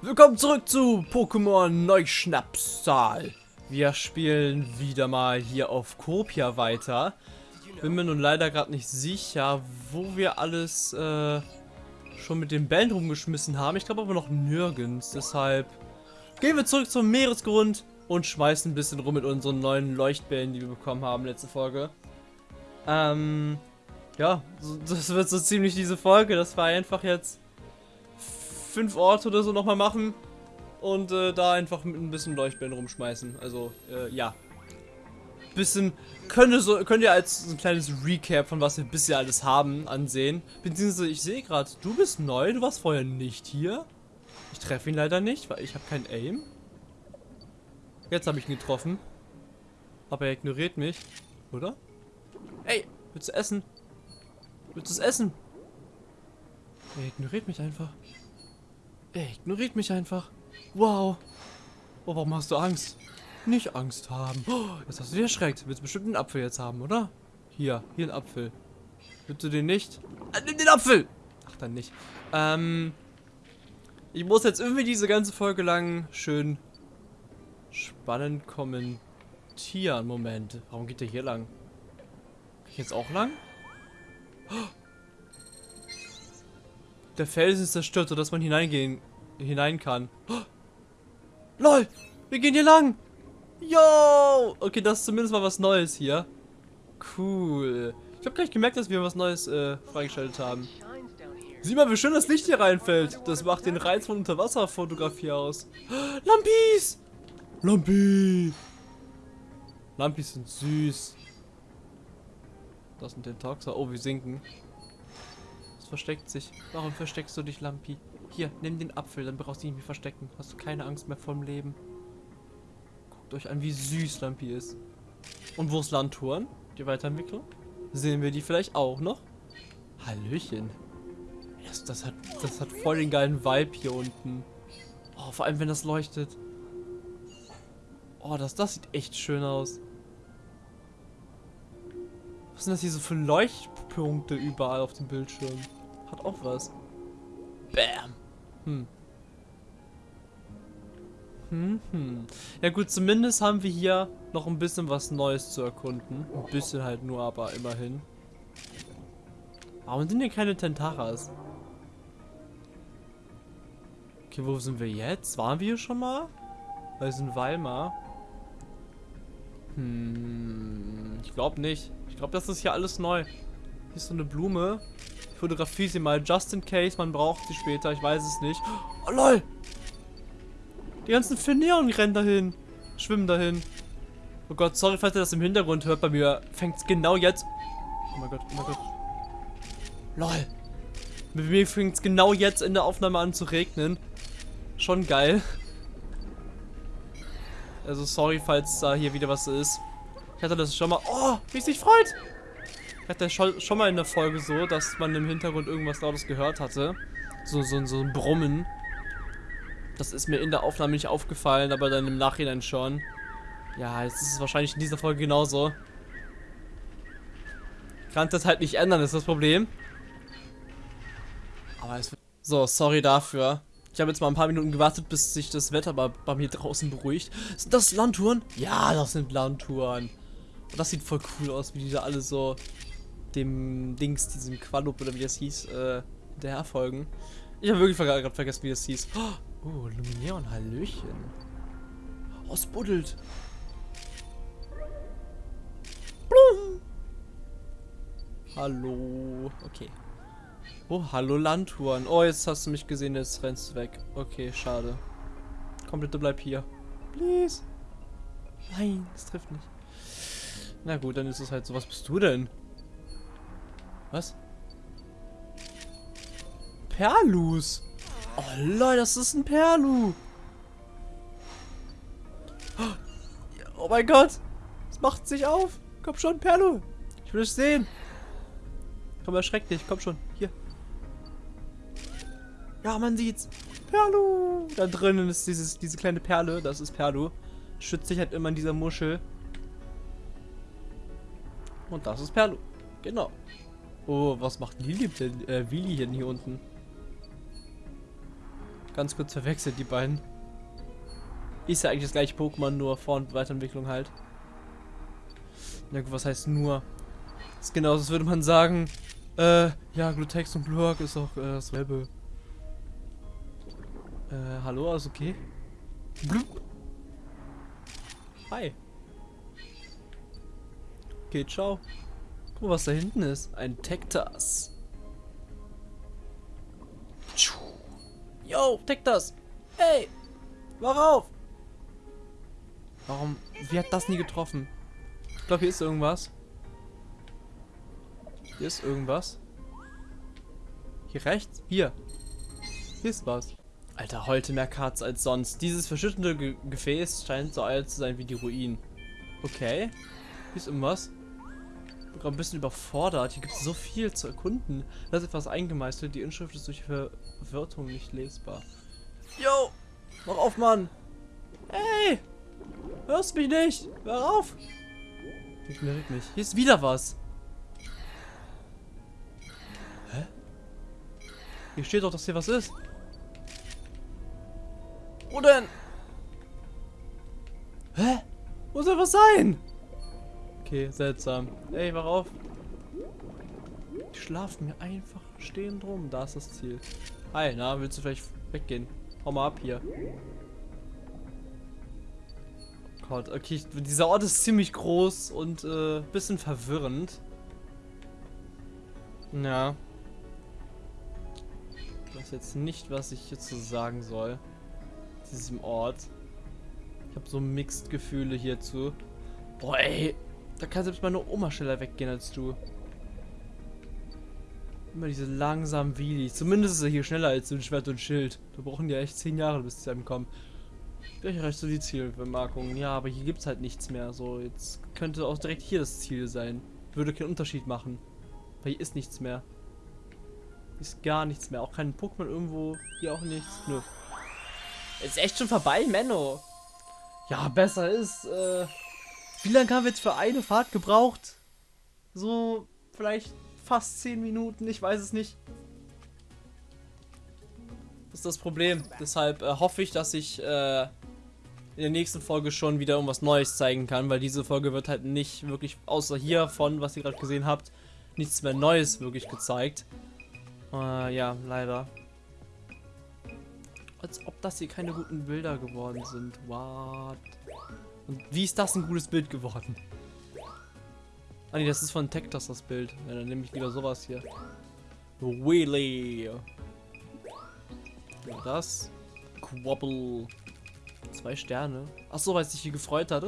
Willkommen zurück zu Pokémon Neuschnapszahl. Wir spielen wieder mal hier auf Kopia weiter. Bin mir nun leider gerade nicht sicher, wo wir alles äh, schon mit den Bällen rumgeschmissen haben. Ich glaube aber noch nirgends. Deshalb gehen wir zurück zum Meeresgrund und schmeißen ein bisschen rum mit unseren neuen Leuchtbällen, die wir bekommen haben letzte Folge. Ähm, ja, das wird so ziemlich diese Folge. Das war einfach jetzt fünf Orte oder so nochmal machen und äh, da einfach mit ein bisschen Leuchtbällen rumschmeißen. Also, äh, ja. Bisschen, könnt so, könnt ihr als ein kleines Recap von was wir bisher alles haben ansehen. Beziehungsweise, ich sehe gerade, du bist neu, du warst vorher nicht hier. Ich treffe ihn leider nicht, weil ich habe kein Aim. Jetzt habe ich ihn getroffen. Aber er ignoriert mich, oder? Ey, willst du essen? Willst du es essen? Er ignoriert mich einfach. Er ignoriert mich einfach. Wow. Oh, warum hast du Angst? Nicht Angst haben. Oh, jetzt hast du dich erschreckt. Willst bestimmt einen Apfel jetzt haben, oder? Hier, hier ein Apfel. Willst du den nicht? Ah, nimm den Apfel! Ach, dann nicht. Ähm, ich muss jetzt irgendwie diese ganze Folge lang schön spannend kommentieren. Moment, warum geht der hier lang? Kann ich jetzt auch lang? Der Felsen ist zerstört, sodass man hineingehen hinein kann. Oh, LOL! Wir gehen hier lang! Yo! Okay, das ist zumindest mal was Neues hier. Cool. Ich habe gleich gemerkt, dass wir was Neues äh, freigeschaltet haben. Sieh mal, wie schön das Licht hier reinfällt. Das macht den Reiz von Unterwasserfotografie aus. Lampis! Lampi! Lampis sind süß. Das sind den Toxer. Oh, wir sinken. Versteckt sich. Warum versteckst du dich, Lampi? Hier, nimm den Apfel, dann brauchst du dich nicht mehr verstecken. Hast du keine Angst mehr vom Leben. Guckt euch an, wie süß Lampi ist. Und wo ist Landtouren? Die Weiterentwicklung? Sehen wir die vielleicht auch noch? Hallöchen. Das, das, hat, das hat voll den geilen Vibe hier unten. Oh, vor allem, wenn das leuchtet. Oh, das, das sieht echt schön aus. Was sind das hier so für Leuchtpunkte überall auf dem Bildschirm? Hat auch was. Bam. Hm. Hm, hm. Ja gut, zumindest haben wir hier noch ein bisschen was Neues zu erkunden. Ein bisschen halt nur, aber immerhin. Warum sind hier keine Tentaras? Okay, wo sind wir jetzt? Waren wir hier schon mal? Wir sind Weimar. Hm, ich glaube nicht. Ich glaube, das ist hier alles neu. Hier ist so eine Blume. Fotografiere sie mal, just in case, man braucht sie später, ich weiß es nicht. Oh lol! Die ganzen Finneon rennen dahin. Schwimmen dahin. Oh Gott, sorry, falls ihr das im Hintergrund hört. Bei mir fängt es genau jetzt... Oh mein Gott, oh mein Gott. Lol. Bei mir fängt es genau jetzt in der Aufnahme an zu regnen. Schon geil. Also sorry, falls da hier wieder was ist. Ich hatte das schon mal... Oh, wie es sich freut! Ich hatte schon, schon mal in der Folge so, dass man im Hintergrund irgendwas lautes gehört hatte. So, so, so ein Brummen. Das ist mir in der Aufnahme nicht aufgefallen, aber dann im Nachhinein schon. Ja, jetzt ist es wahrscheinlich in dieser Folge genauso. Kann das halt nicht ändern, ist das Problem. Aber es wird... So, sorry dafür. Ich habe jetzt mal ein paar Minuten gewartet, bis sich das Wetter bei, bei mir draußen beruhigt. Sind das Landtouren? Ja, das sind Landtouren. Das sieht voll cool aus, wie die da alle so dem Dings, diesem Qualup oder wie das hieß, äh, hinterher folgen. Ich habe wirklich gerade vergessen, wie das hieß. Oh, Lumineon, Hallöchen. Oh, es buddelt. Blum. Hallo. Okay. Oh, hallo Landtouren. Oh, jetzt hast du mich gesehen, jetzt rennst du weg. Okay, schade. Komm bitte, bleib hier. Please. Nein, das trifft nicht. Na gut, dann ist es halt so. Was bist du denn? Was? Perlus. Oh Leute, das ist ein Perlu. Oh mein Gott. Es macht sich auf. Komm schon, Perlu. Ich will es sehen. Komm, erschreck dich. Komm schon. Hier. Ja, man sieht's. Perlu. Da drinnen ist dieses, diese kleine Perle. Das ist Perlu. Schützt sich halt immer in dieser Muschel. Und das ist Perlu. Genau. Oh, was macht Lili denn, äh, Willi denn hier unten? ganz kurz verwechselt, die beiden. Ist ja eigentlich das gleiche Pokémon, nur Vor- und Weiterentwicklung halt. Na gut, was heißt nur? Das ist genauso, als würde man sagen, äh, ja, Glutex und Blurk ist auch äh, dasselbe. Äh, hallo, alles okay? Blub. Hi. Okay, ciao. Guck mal, was da hinten ist. Ein Tektas. Yo, Tektas. Hey. Wach auf. Warum? Wie hat das nie getroffen? Ich glaube, hier ist irgendwas. Hier ist irgendwas. Hier rechts? Hier. Hier ist was. Alter, heute mehr Cards als sonst. Dieses verschüttende Ge Gefäß scheint so alt zu sein wie die Ruinen. Okay. Hier ist irgendwas. Ich gerade ein bisschen überfordert. Hier gibt es so viel zu erkunden. Da ist etwas eingemeißelt. Die Inschrift ist durch Verwirrung nicht lesbar. Yo! Mach auf, Mann! Hey! Hörst mich nicht! Hör auf! Ignoriert mich. Hier ist wieder was. Hä? Hier steht doch, dass hier was ist. Wo denn? Hä? Wo soll was sein? Okay, seltsam. Ey, wach auf. Die schlafen mir einfach stehen drum. Da ist das Ziel. Hi, na, willst du vielleicht weggehen? Hau mal ab hier. Gott, okay, dieser Ort ist ziemlich groß und äh, bisschen verwirrend. Ja. Ich weiß jetzt nicht, was ich hierzu sagen soll. Diesem Ort. Ich habe so mixed Gefühle hierzu. Boah, ey. Da kann selbst meine Oma schneller weggehen als du. Immer diese langsamen Wheelies. Zumindest ist er hier schneller als ein Schwert und Schild. Da brauchen die echt 10 Jahre, bis sie einem kommen. Gleich reicht so die Zielbemerkung. Ja, aber hier gibt es halt nichts mehr. So, jetzt könnte auch direkt hier das Ziel sein. Würde keinen Unterschied machen. Weil hier ist nichts mehr. Ist gar nichts mehr. Auch kein Pokémon irgendwo. Hier auch nichts. Nö. Ist echt schon vorbei, Menno. Ja, besser ist, äh... Wie lange haben wir jetzt für eine Fahrt gebraucht? So, vielleicht fast 10 Minuten, ich weiß es nicht. Das ist das Problem. Deshalb äh, hoffe ich, dass ich äh, in der nächsten Folge schon wieder irgendwas Neues zeigen kann, weil diese Folge wird halt nicht wirklich, außer hiervon, was ihr gerade gesehen habt, nichts mehr Neues wirklich gezeigt. Äh, ja, leider. Als ob das hier keine guten Bilder geworden sind. What? Und wie ist das ein gutes Bild geworden? Ah ne, das ist von Tektas das Bild. Ja, dann nehme ich lieber sowas hier. Wheelie. Ja, das. Quabble. Zwei Sterne. Ach so, weil es sich hier gefreut hat.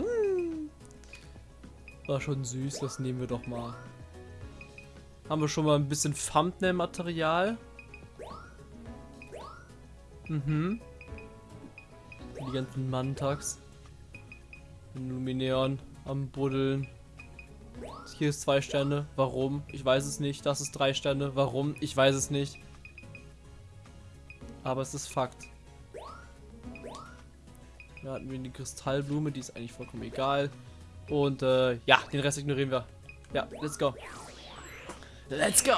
War schon süß, das nehmen wir doch mal. Haben wir schon mal ein bisschen Thumbnail-Material. Mhm. Die ganzen Mantags. Lumineon am Buddeln. Hier ist zwei Sterne. Warum? Ich weiß es nicht. Das ist drei Sterne. Warum? Ich weiß es nicht. Aber es ist Fakt. Da hatten wir die Kristallblume, die ist eigentlich vollkommen egal. Und äh, ja, den Rest ignorieren wir. Ja, let's go. Let's go!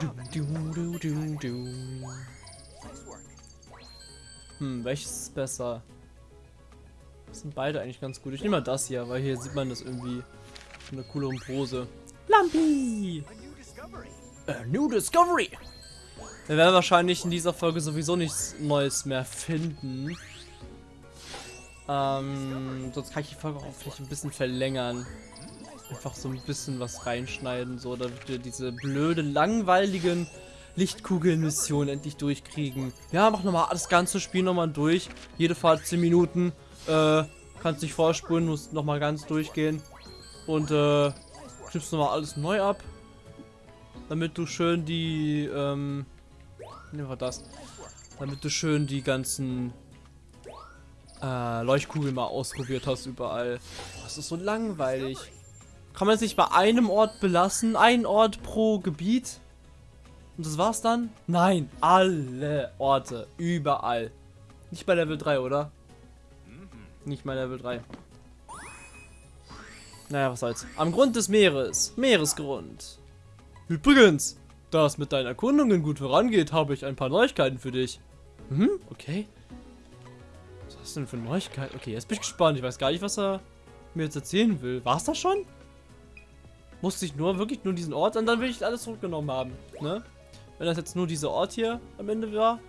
Du, du, du, du, Hm, welches ist besser? Das sind beide eigentlich ganz gut. Ich nehme mal das hier, weil hier sieht man das irgendwie in einer cooleren Pose. Lampi! A new discovery! Wir werden wahrscheinlich in dieser Folge sowieso nichts Neues mehr finden. Ähm, sonst kann ich die Folge auch vielleicht ein bisschen verlängern. Einfach so ein bisschen was reinschneiden, so, damit wir diese blöde, langweiligen Lichtkugelmissionen endlich durchkriegen. Ja, mach nochmal das ganze Spiel nochmal durch. Jede Fahrt 10 Minuten. Äh, kannst dich vorspulen, musst nochmal ganz durchgehen. Und, äh, schiebst nochmal alles neu ab. Damit du schön die, ähm, nehmen wir das. Damit du schön die ganzen äh, Leuchtkugeln mal ausprobiert hast überall. Boah, das ist so langweilig. Kann man es nicht bei einem Ort belassen? Ein Ort pro Gebiet? Und das war's dann? Nein, alle Orte. Überall. Nicht bei Level 3, oder? Nicht bei Level 3. Naja, was soll's. Am Grund des Meeres. Meeresgrund. Übrigens, Da es mit deinen Erkundungen gut vorangeht, habe ich ein paar Neuigkeiten für dich. Hm, okay. Was hast du denn für Neuigkeiten? Okay, jetzt bin ich gespannt. Ich weiß gar nicht, was er mir jetzt erzählen will. War es das schon? Musste ich nur, wirklich nur diesen Ort und dann will ich alles zurückgenommen haben, ne? Wenn das jetzt nur dieser Ort hier am Ende war.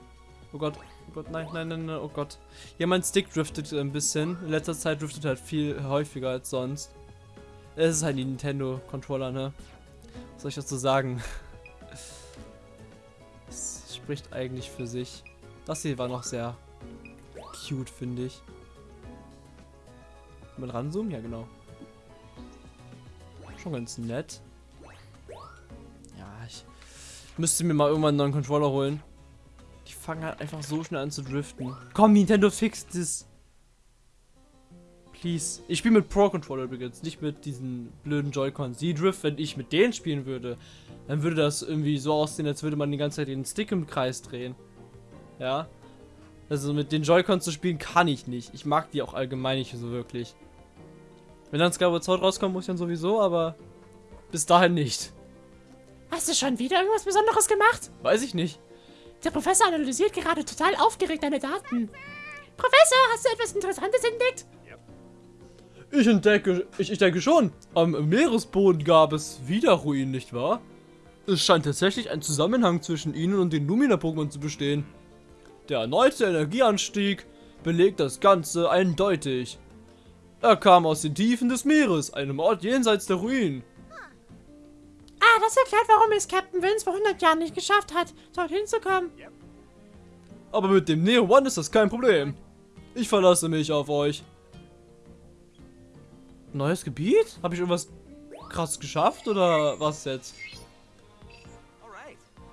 Oh Gott, oh Gott, nein, nein, nein, nein, oh Gott. Ja, mein Stick driftet ein bisschen. In letzter Zeit driftet halt viel häufiger als sonst. Es ist halt die Nintendo-Controller, ne? Was soll ich dazu sagen? Es spricht eigentlich für sich. Das hier war noch sehr cute, finde ich. Mit ranzoomen? Ja, genau. Schon ganz nett. Ich müsste mir mal irgendwann einen neuen Controller holen. Die fangen halt einfach so schnell an zu driften. Komm, Nintendo fixt es. Please. Ich spiele mit Pro-Controller übrigens, nicht mit diesen blöden Joy-Cons. Die Drift, wenn ich mit denen spielen würde, dann würde das irgendwie so aussehen, als würde man die ganze Zeit den Stick im Kreis drehen. Ja. Also mit den Joy-Cons zu spielen kann ich nicht. Ich mag die auch allgemein nicht so wirklich. Wenn dann Skyward Sword rauskommt, muss ich dann sowieso, aber bis dahin nicht. Hast du schon wieder irgendwas Besonderes gemacht? Weiß ich nicht. Der Professor analysiert gerade total aufgeregt deine Daten. Professor, hast du etwas Interessantes entdeckt? Ich entdecke, ich, ich denke schon. Am Meeresboden gab es wieder Ruinen, nicht wahr? Es scheint tatsächlich ein Zusammenhang zwischen ihnen und den Lumina-Pokémon zu bestehen. Der erneute Energieanstieg belegt das Ganze eindeutig. Er kam aus den Tiefen des Meeres, einem Ort jenseits der Ruinen. Das erklärt, warum es Captain Vince vor 100 Jahren nicht geschafft hat, dorthin zu kommen. Aber mit dem Neo One ist das kein Problem. Ich verlasse mich auf euch. Neues Gebiet? Habe ich irgendwas krass geschafft oder was jetzt?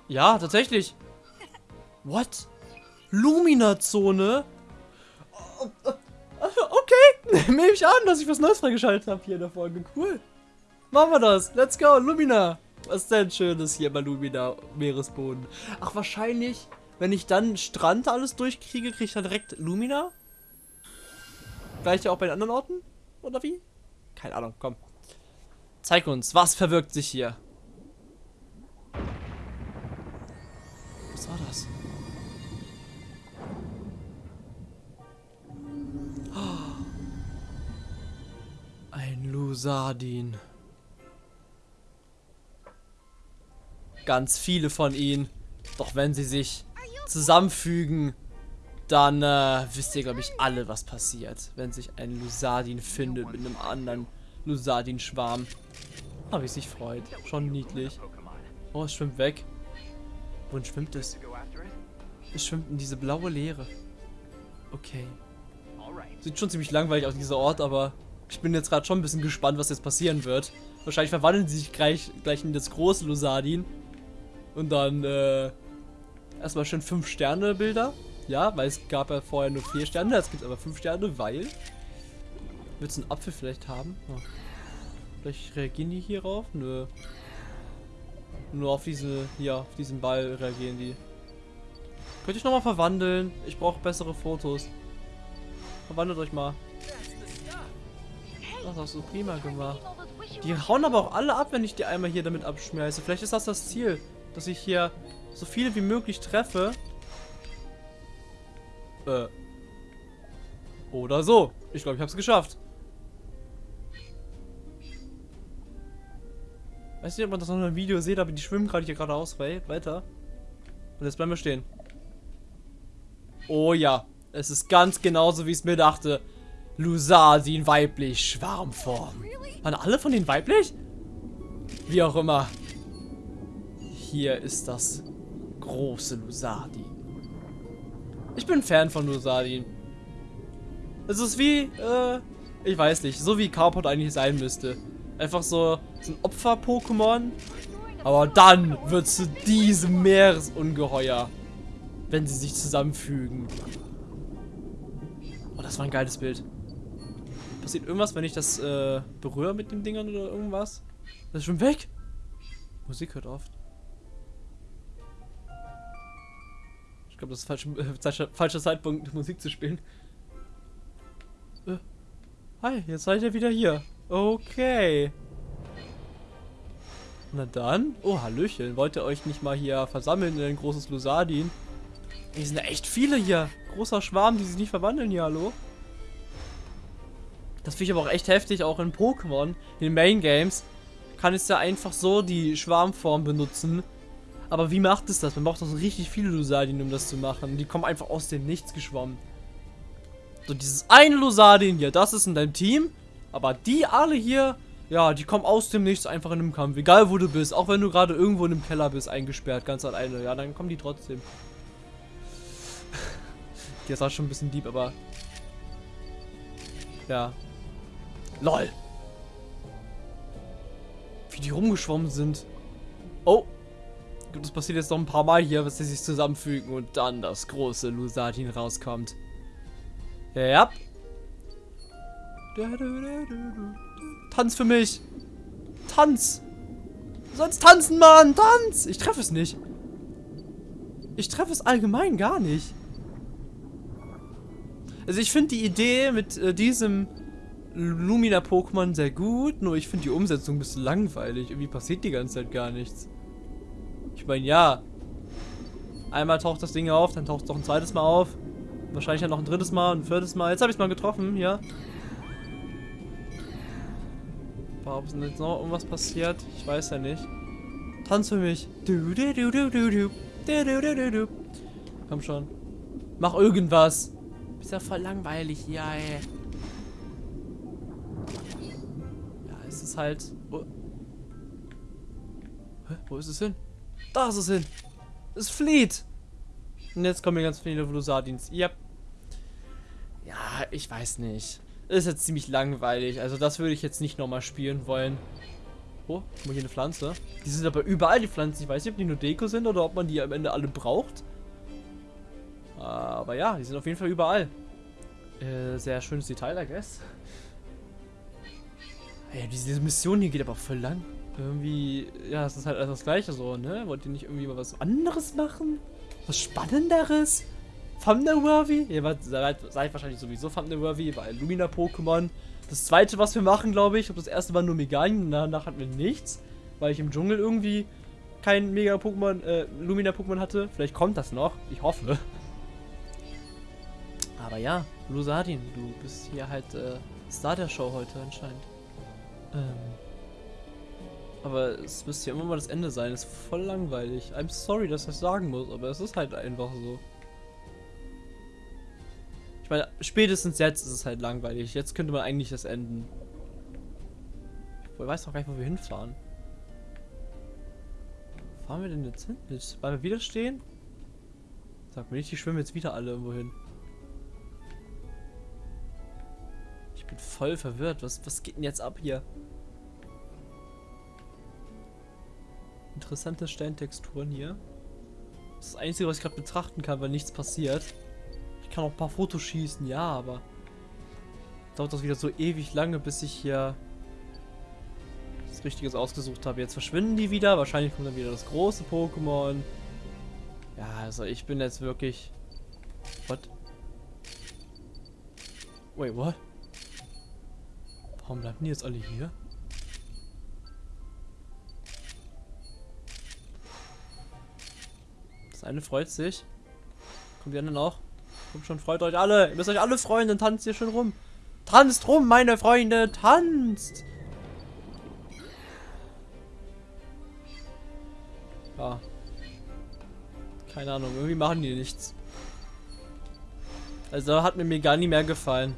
Ja, tatsächlich. What? Lumina-Zone? Okay, nehme ich an, dass ich was Neues freigeschaltet habe hier in der Folge. Cool. Machen wir das. Let's go, Lumina. Was ist denn Schönes hier bei Lumina Meeresboden? Ach, wahrscheinlich, wenn ich dann Strand alles durchkriege, kriege ich dann direkt Lumina? Gleich auch bei den anderen Orten? Oder wie? Keine Ahnung, komm. Zeig uns, was verwirkt sich hier? Was war das? Ein Lusardin. Ganz viele von ihnen. Doch wenn sie sich zusammenfügen, dann äh, wisst ihr, glaube ich, alle, was passiert, wenn sich ein Lusardin findet mit einem anderen Lusardin-Schwarm. Ah, wie es sich freut. Schon niedlich. Oh, es schwimmt weg. Wohin schwimmt es? Es schwimmt in diese blaue Leere. Okay. Sieht schon ziemlich langweilig aus, dieser Ort, aber ich bin jetzt gerade schon ein bisschen gespannt, was jetzt passieren wird. Wahrscheinlich verwandeln sie sich gleich, gleich in das große Lusardin. Und dann, äh, erstmal schön 5 Sterne Bilder. Ja, weil es gab ja vorher nur 4 Sterne, jetzt gibt es aber 5 Sterne, weil... Willst du einen Apfel vielleicht haben? Oh. Vielleicht reagieren die hierauf? Nö. Nur auf diese, hier, auf diesen Ball reagieren die. Könnte ich nochmal verwandeln? Ich brauche bessere Fotos. Verwandelt euch mal. Das hast du prima gemacht. Die hauen aber auch alle ab, wenn ich die einmal hier damit abschmeiße. Vielleicht ist das das Ziel, dass ich hier so viele wie möglich treffe. Äh. Oder so. Ich glaube, ich habe es geschafft. Weiß nicht, ob man das noch in einem Video sieht, aber die schwimmen gerade hier geradeaus weiter. Und jetzt bleiben wir stehen. Oh ja. Es ist ganz genauso, wie ich es mir dachte. Lusadin weiblich, Schwarmform. Waren alle von denen weiblich? Wie auch immer. Hier ist das große Lusadin. Ich bin Fan von Lusadin. Es ist wie, äh, ich weiß nicht, so wie Carport eigentlich sein müsste. Einfach so, so ein Opfer-Pokémon. Aber dann wird zu diesem Meeresungeheuer, wenn sie sich zusammenfügen. Oh, das war ein geiles Bild. Passiert irgendwas, wenn ich das äh, berühre mit den Dingern oder irgendwas? Das ist schon weg. Musik hört oft. Glaube, das ist falsche, äh, falscher Zeitpunkt, Musik zu spielen. Äh. Hi, jetzt seid ihr wieder hier. Okay. Na dann. Oh, Hallöchen. Wollt ihr euch nicht mal hier versammeln in ein großes Lusadin? Hier sind ja echt viele hier. Großer Schwarm, die sich nicht verwandeln hier, hallo? Das finde ich aber auch echt heftig, auch in Pokémon, in den Main Games, kann es ja einfach so die Schwarmform benutzen. Aber wie macht es das? Man braucht doch so richtig viele Lusadin, um das zu machen. Die kommen einfach aus dem Nichts geschwommen. So, dieses eine Lusadin hier, das ist in deinem Team. Aber die alle hier, ja, die kommen aus dem Nichts einfach in einem Kampf. Egal wo du bist, auch wenn du gerade irgendwo in einem Keller bist, eingesperrt, ganz alleine. Ja, dann kommen die trotzdem. Ist auch schon ein bisschen deep, aber... Ja. LOL. Wie die rumgeschwommen sind. Oh. Das passiert jetzt noch ein paar Mal hier, dass sie sich zusammenfügen und dann das große Lusatin rauskommt. Ja. Tanz für mich. Tanz. Du sollst tanzen, Mann. Tanz. Ich treffe es nicht. Ich treffe es allgemein gar nicht. Also ich finde die Idee mit äh, diesem Lumina-Pokémon sehr gut, nur ich finde die Umsetzung ein bisschen langweilig. Irgendwie passiert die ganze Zeit gar nichts. Ich meine, ja. Einmal taucht das Ding auf, dann taucht es doch ein zweites Mal auf. Wahrscheinlich dann noch ein drittes Mal, ein viertes Mal. Jetzt habe ich es mal getroffen, ja. Warum ist denn jetzt noch irgendwas passiert? Ich weiß ja nicht. Tanz für mich. Du, du, du, du, du, du. Du, du, du. Komm schon. Mach irgendwas. Ist ja voll langweilig ja, ey. Ja, es ist halt... Wo, Hä? Wo ist es hin? Da ist es hin. Es flieht. Und jetzt kommen hier ganz viele Vlusardins. Yep. Ja, ich weiß nicht. Ist jetzt ziemlich langweilig. Also das würde ich jetzt nicht nochmal spielen wollen. Oh, guck mal hier eine Pflanze. Die sind aber überall die Pflanzen. Ich weiß nicht, ob die nur Deko sind oder ob man die am Ende alle braucht. Aber ja, die sind auf jeden Fall überall. Äh, sehr schönes Detail, I guess. Ey, diese Mission hier geht aber voll lang. Irgendwie, ja, es ist halt alles das gleiche so, ne? Wollt ihr nicht irgendwie mal was anderes machen? Was Spannenderes? Thumbnail-worthy? Ihr seid, seid wahrscheinlich sowieso Thumbnail-worthy, weil Lumina-Pokémon. Das zweite, was wir machen, glaube ich, ob das erste war nur Megalien, danach hatten wir nichts, weil ich im Dschungel irgendwie kein Mega-Pokémon, äh, Lumina-Pokémon hatte. Vielleicht kommt das noch, ich hoffe. Aber ja, Lusardin, du bist hier halt äh, Star der Show heute anscheinend. Ähm, aber es müsste ja immer mal das Ende sein. ist voll langweilig. I'm sorry, dass ich das sagen muss, aber es ist halt einfach so. Ich meine, spätestens jetzt ist es halt langweilig. Jetzt könnte man eigentlich das enden. Ich weiß noch gar nicht, wo wir hinfahren. Wo fahren wir denn jetzt hin? Weil wir wieder stehen? Sag mir nicht, die schwimmen jetzt wieder alle irgendwo hin. Ich bin voll verwirrt. Was, was geht denn jetzt ab hier? Interessante Steintexturen hier. Das ist das Einzige, was ich gerade betrachten kann, weil nichts passiert. Ich kann auch ein paar Fotos schießen, ja, aber dauert das wieder so ewig lange, bis ich hier das Richtiges ausgesucht habe. Jetzt verschwinden die wieder. Wahrscheinlich kommt dann wieder das große Pokémon. Ja, also ich bin jetzt wirklich... What? Wait, what? Warum bleiben die jetzt alle hier? Eine freut sich. Kommt die anderen auch? Kommt schon, freut euch alle. Ihr müsst euch alle freuen, dann tanzt ihr schon rum. Tanzt rum, meine Freunde, tanzt! Ja. Keine Ahnung, irgendwie machen die nichts. Also hat mir Megani mehr gefallen.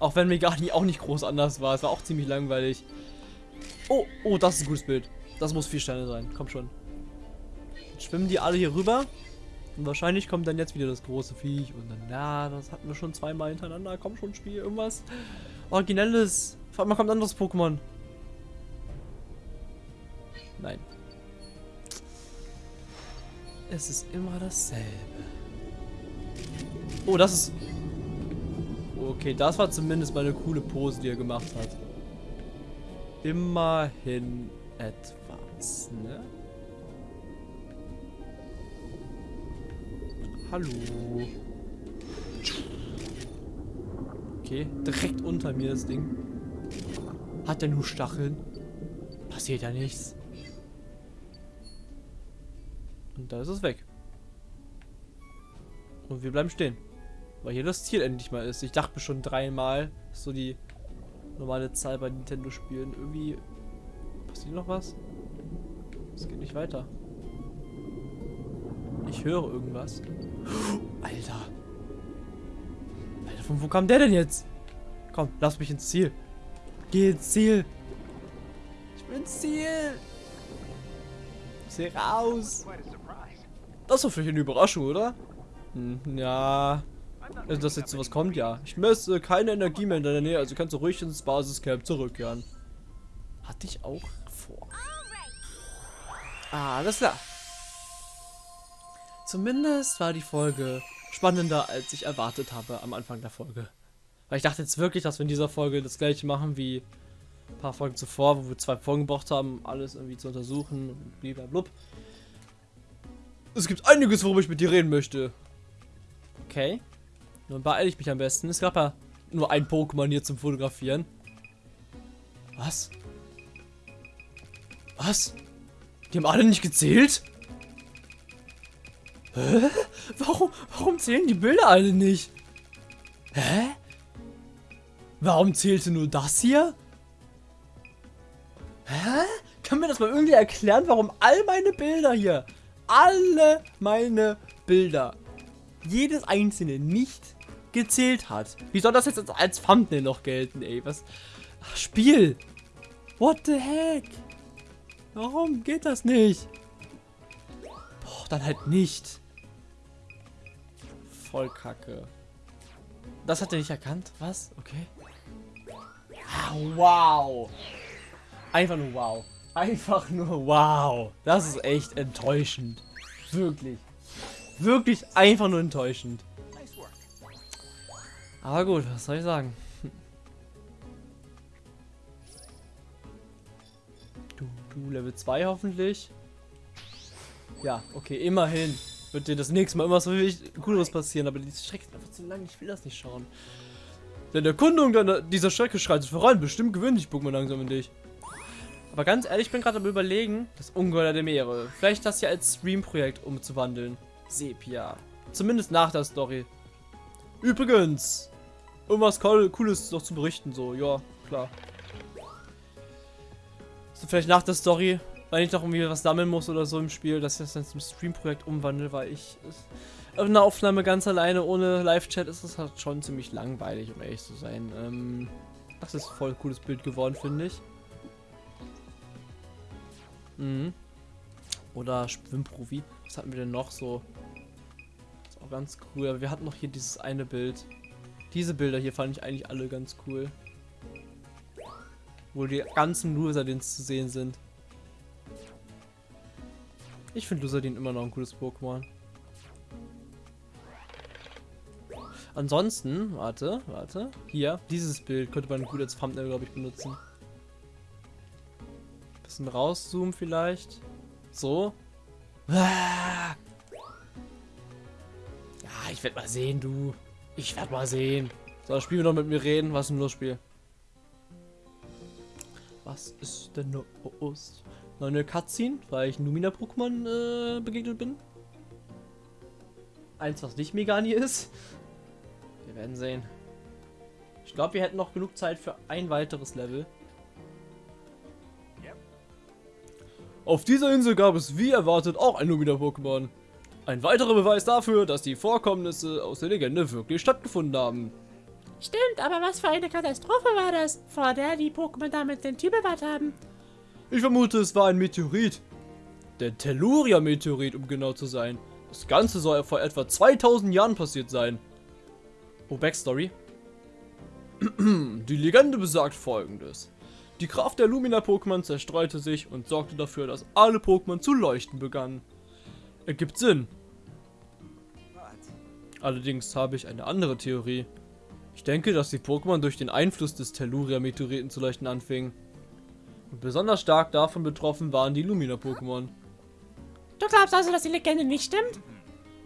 Auch wenn Megani auch nicht groß anders war. Es war auch ziemlich langweilig. Oh, oh, das ist ein gutes Bild. Das muss vier Sterne sein. Komm schon. Schwimmen die alle hier rüber. Und wahrscheinlich kommt dann jetzt wieder das große Viech. Und dann, ja, das hatten wir schon zweimal hintereinander. Komm schon, Spiel. Irgendwas Originelles. Vor allem kommt ein anderes Pokémon. Nein. Es ist immer dasselbe. Oh, das ist Okay, das war zumindest mal eine coole Pose, die er gemacht hat. Immerhin etwas, ne? Hallo. Okay, direkt unter mir das Ding. Hat der nur Stacheln? Passiert ja nichts. Und da ist es weg. Und wir bleiben stehen. Weil hier das Ziel endlich mal ist. Ich dachte schon dreimal, so die normale Zahl bei Nintendo-Spielen. Irgendwie passiert noch was? Es geht nicht weiter. Ich höre irgendwas. Alter. Alter, von wo kam der denn jetzt? Komm, lass mich ins Ziel. Geh ins Ziel. Ich bin ins Ziel. Seh raus. Das doch vielleicht eine Überraschung, oder? Hm, ja. Also, dass jetzt sowas kommt, ja. Ich messe keine Energie mehr in deiner Nähe, also kannst du ruhig ins Basiscamp zurückkehren. Hatte ich auch vor. Ah, alles klar. Zumindest war die Folge spannender, als ich erwartet habe am Anfang der Folge. Weil ich dachte jetzt wirklich, dass wir in dieser Folge das gleiche machen wie ein paar Folgen zuvor, wo wir zwei Folgen gebraucht haben, alles irgendwie zu untersuchen und blablabla. Es gibt einiges, worüber ich mit dir reden möchte. Okay. Nun beeile ich mich am besten. Es gab ja nur ein Pokémon hier zum Fotografieren. Was? Was? Die haben alle nicht gezählt? Hä? Warum, warum zählen die Bilder alle nicht? Hä? Warum zählte nur das hier? Hä? Kann mir das mal irgendwie erklären, warum all meine Bilder hier, alle meine Bilder, jedes einzelne nicht gezählt hat? Wie soll das jetzt als Thumbnail noch gelten, ey? Was? Ach, Spiel! What the heck? Warum geht das nicht? Boah, dann halt nicht. Voll kacke. Das hat er nicht erkannt? Was? Okay. Ah, wow. Einfach nur wow. Einfach nur wow. Das ist echt enttäuschend. Wirklich. Wirklich einfach nur enttäuschend. Aber gut, was soll ich sagen? Du, du, Level 2 hoffentlich. Ja, okay, immerhin. Wird dir das nächste Mal immer so viel Cooles passieren, aber die Strecke ist einfach zu lang, ich will das nicht schauen. Denn der deiner, dieser Strecke schreitet voran, bestimmt gewöhnt dich Pokémon langsam in dich. Aber ganz ehrlich, ich bin gerade am überlegen, das Ungeheuer der Meere, vielleicht das hier als Stream-Projekt umzuwandeln. Sepia. Zumindest nach der Story. Übrigens, irgendwas Cooles noch zu berichten, so, ja, klar. So, vielleicht nach der Story, weil ich noch irgendwie was sammeln muss oder so im Spiel, dass ich das dann zum Stream-Projekt umwandle, weil ich eine Aufnahme ganz alleine ohne Live-Chat ist das halt schon ziemlich langweilig, um ehrlich zu sein. Ähm, das ist voll cooles Bild geworden, finde ich. Mhm. Oder Schwimmprofi. Was hatten wir denn noch so? Das ist auch ganz cool. Aber wir hatten noch hier dieses eine Bild. Diese Bilder hier fand ich eigentlich alle ganz cool. Wo die ganzen Lusadins zu sehen sind. Ich finde Lusadin immer noch ein cooles Pokémon. Ansonsten, warte, warte. Hier, dieses Bild könnte man gut als Thumbnail, glaube ich, benutzen. Bisschen rauszoomen vielleicht. So. Ah. Ja, ich werde mal sehen, du. Ich werde mal sehen. So, spielen wir noch mit mir reden. Was ist denn los, Spiel? Was ist denn los? Neue Cutscene, weil ich Numina-Pokémon äh, begegnet bin. Eins, was nicht Megani ist. Wir werden sehen. Ich glaube, wir hätten noch genug Zeit für ein weiteres Level. Auf dieser Insel gab es wie erwartet auch ein Lumina-Pokémon. Ein weiterer Beweis dafür, dass die Vorkommnisse aus der Legende wirklich stattgefunden haben. Stimmt, aber was für eine Katastrophe war das, vor der die Pokémon damit den Typ bewahrt haben? Ich vermute, es war ein Meteorit. Der Telluria-Meteorit, um genau zu sein. Das Ganze soll vor etwa 2000 Jahren passiert sein. Oh, Backstory. Die Legende besagt folgendes. Die Kraft der Lumina-Pokémon zerstreute sich und sorgte dafür, dass alle Pokémon zu leuchten begannen. Ergibt Sinn. Allerdings habe ich eine andere Theorie. Ich denke, dass die Pokémon durch den Einfluss des Telluria-Meteoriten zu leuchten anfingen. Besonders stark davon betroffen waren die Lumina-Pokémon. Du glaubst also, dass die Legende nicht stimmt?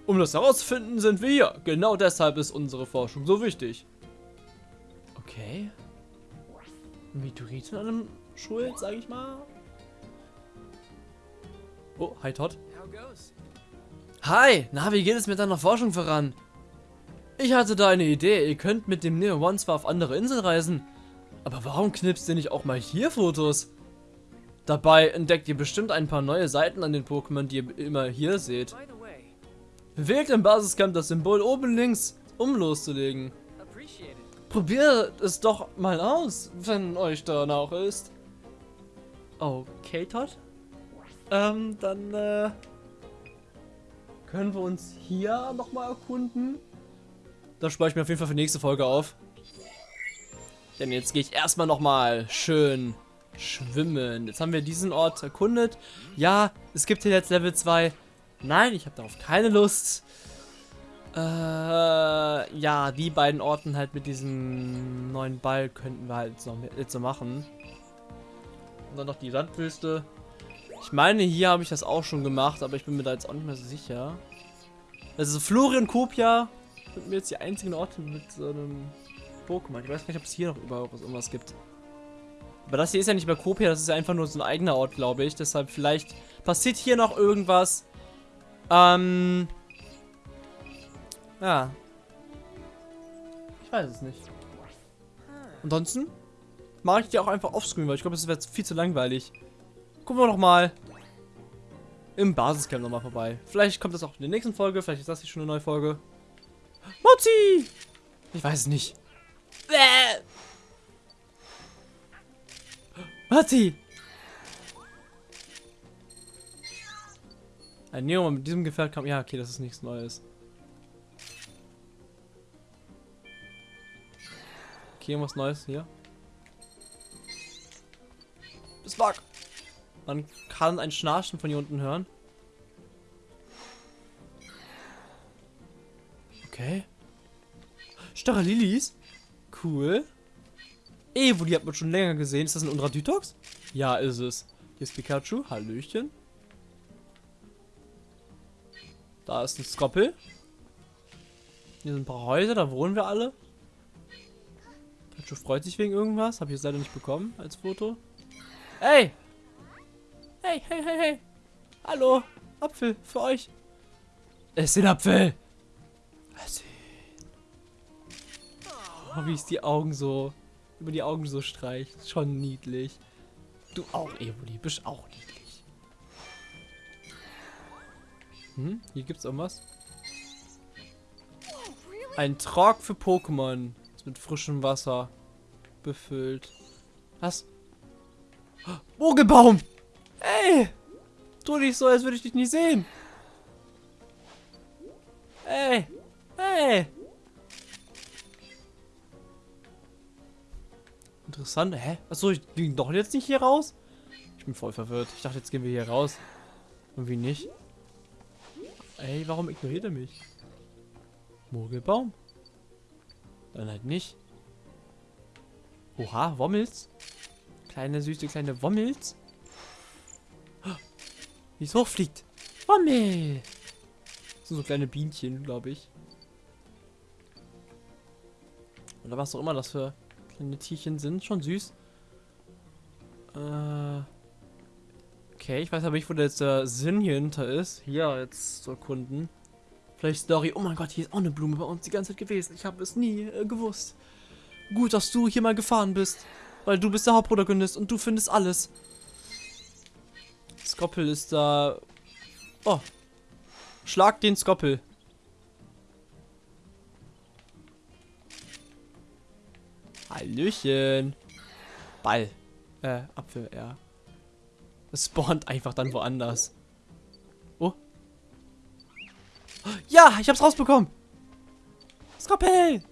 Um das herauszufinden, sind wir hier. Genau deshalb ist unsere Forschung so wichtig. Okay. Meteoriten an einem Schuld, sage ich mal. Oh, hi Todd. Hi, na, wie geht es mit deiner Forschung voran? Ich hatte da eine Idee, ihr könnt mit dem Neo One zwar auf andere Inseln reisen, aber warum knipst ihr nicht auch mal hier Fotos? Dabei entdeckt ihr bestimmt ein paar neue Seiten an den Pokémon, die ihr immer hier seht. Bewegt im Basiscamp das Symbol oben links, um loszulegen. Probiert es doch mal aus, wenn euch danach ist. Okay, Todd. Ähm, dann äh, können wir uns hier nochmal erkunden. Das spare ich mir auf jeden Fall für die nächste Folge auf. Denn jetzt gehe ich erstmal nochmal schön schwimmen. Jetzt haben wir diesen Ort erkundet. Ja, es gibt hier jetzt Level 2. Nein, ich habe darauf keine Lust. Äh, ja, die beiden Orten halt mit diesem neuen Ball könnten wir halt so, jetzt so machen. Und dann noch die Sandwüste. Ich meine, hier habe ich das auch schon gemacht, aber ich bin mir da jetzt auch nicht mehr so sicher. Also Florian Kopia sind mir jetzt die einzigen Orte mit so einem Pokémon. Ich weiß nicht, ob es hier noch überhaupt irgendwas gibt. Aber das hier ist ja nicht mehr Kopia, das ist ja einfach nur so ein eigener Ort, glaube ich. Deshalb vielleicht passiert hier noch irgendwas. Ähm. Ja. Ich weiß es nicht. Ansonsten mache ich die auch einfach offscreen, weil ich glaube, es wäre viel zu langweilig. Gucken wir noch mal im Basiscamp nochmal vorbei. Vielleicht kommt das auch in der nächsten Folge, vielleicht ist das hier schon eine neue Folge. Mozi! Ich weiß es nicht. Bäh. Matti! Ein Neo mit diesem Gefährt kam. Ja, okay, das ist nichts Neues. Okay, was Neues hier. Bismarck! Man kann ein Schnarchen von hier unten hören. Okay. Starre Lilies. Cool. Evo, die hat man schon länger gesehen. Ist das ein Undradytox? Ja, ist es. Hier ist Pikachu. Hallöchen. Da ist ein Skoppel. Hier sind ein paar Häuser, da wohnen wir alle. Pikachu freut sich wegen irgendwas. Habe ich jetzt leider nicht bekommen als Foto. Hey! Hey, hey, hey, hey! Hallo! Apfel für euch! Es sind Apfel! Es Oh, wie ist die Augen so über die Augen so streicht. Schon niedlich. Du auch, Evoli, bist auch niedlich. Hm, hier gibt's irgendwas. Ein Trog für Pokémon. Ist mit frischem Wasser befüllt. Was? Mogelbaum! Ey! Tu nicht so, als würde ich dich nicht sehen. Interessant. Hä? Achso, ich ging doch jetzt nicht hier raus? Ich bin voll verwirrt. Ich dachte, jetzt gehen wir hier raus. Irgendwie nicht. Ey, warum ignoriert er mich? Mogelbaum? Dann halt nicht. Oha, Wommels. Kleine, süße, kleine Wommels. Wie es hochfliegt. Wommel. Das sind so kleine Bienchen, glaube ich. Oder was auch immer das für Kleine Tierchen sind schon süß. Äh okay, ich weiß aber nicht, wo jetzt der Sinn hier hinter ist. Hier jetzt zu erkunden. Vielleicht Story. Oh mein Gott, hier ist auch eine Blume bei uns die ganze Zeit gewesen. Ich habe es nie äh, gewusst. Gut, dass du hier mal gefahren bist. Weil du bist der Hauptprotagonist und du findest alles. Skoppel ist da. Oh. Schlag den Skoppel. Hallöchen. Ball. Äh, Apfel, ja. Es spawnt einfach dann woanders. Oh. Ja, ich hab's rausbekommen. Skoppel.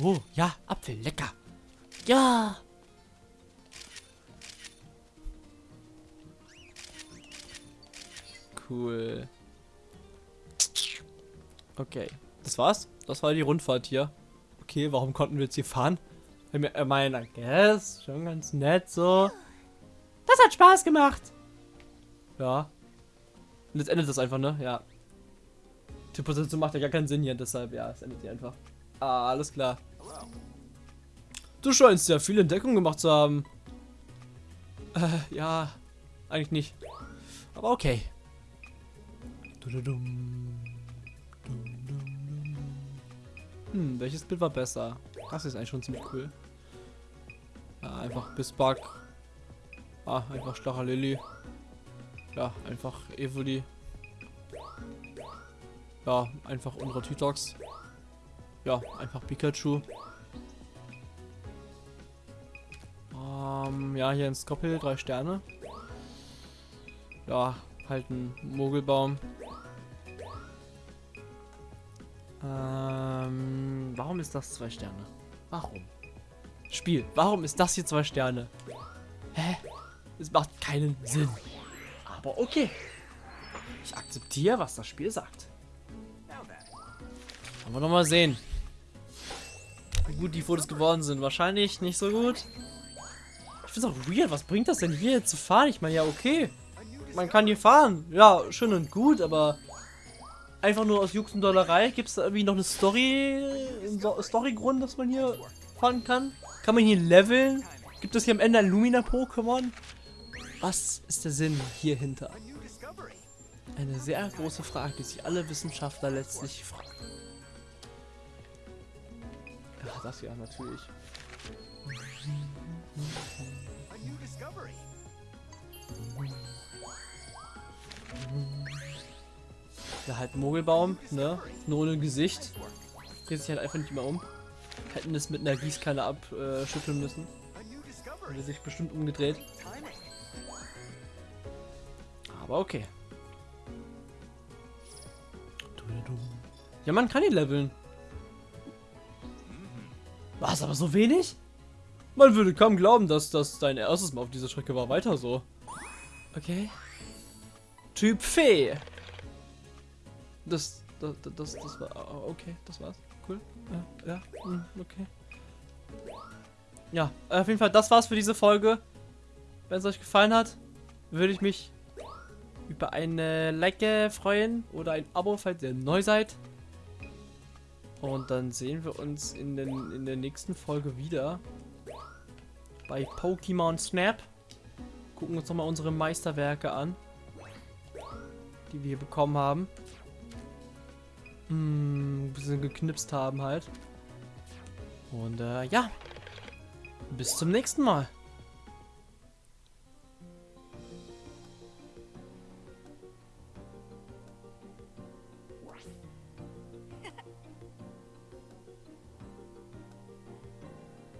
Oh, ja, Apfel, lecker. Ja. Cool. Okay, das war's. Das war die Rundfahrt hier. Okay, warum konnten wir jetzt hier fahren? Ich meine, guess, schon ganz nett so. Das hat Spaß gemacht. Ja. Und jetzt endet das einfach, ne? Ja. Die Position macht ja gar keinen Sinn hier, deshalb, ja, es endet hier einfach. Ah, alles klar. Du scheinst ja viele Entdeckungen gemacht zu haben. Äh, ja, eigentlich nicht. Aber okay. Hm, welches Bild war besser? Das ist eigentlich schon ziemlich cool. Ja, einfach Bisbark. Ah, einfach Stacher Lilly. Ja, einfach Evoli. Ja, einfach unsere Titox. Ja, einfach Pikachu. Ähm, ja, hier ein Skoppel, drei Sterne. Ja, halt ein Mogelbaum. Ähm, warum ist das zwei Sterne? Warum? Spiel, warum ist das hier zwei Sterne? Hä? Es macht keinen Sinn. Aber okay. Ich akzeptiere, was das Spiel sagt. Wollen wir noch mal sehen, wie gut die Fotos geworden sind. Wahrscheinlich nicht so gut. Ich finde es auch weird. Was bringt das denn hier zu fahren? Ich meine, ja, okay. Man kann hier fahren. Ja, schön und gut, aber einfach nur aus Jux und Dollerei. Gibt es da irgendwie noch eine Story, einen Storygrund, dass man hier fahren kann? Kann man hier leveln? Gibt es hier am Ende ein Lumina-Pokémon? Was ist der Sinn hier hinter? Eine sehr große Frage, die sich alle Wissenschaftler letztlich fragen. Ja, das ja, natürlich. Ja, halt Mogelbaum, ne? Nur ohne Gesicht. Dreht sich halt einfach nicht mehr um. Hätten es mit einer Gießkanne abschütteln müssen. Hätte sich bestimmt umgedreht. Aber okay. Ja, man kann ihn leveln. Was, aber so wenig? Man würde kaum glauben, dass das dein erstes Mal auf dieser Strecke war. Weiter so. Okay. Typ Fee. Das, das, das, das war, okay, das war's. Cool. Ja, ja, hm, okay. Ja, auf jeden Fall, das war's für diese Folge. Wenn es euch gefallen hat, würde ich mich über eine Like freuen oder ein Abo, falls ihr neu seid. Und dann sehen wir uns in, den, in der nächsten Folge wieder bei Pokémon Snap. Gucken uns nochmal unsere Meisterwerke an, die wir bekommen haben. Ein bisschen geknipst haben halt. Und äh, ja, bis zum nächsten Mal.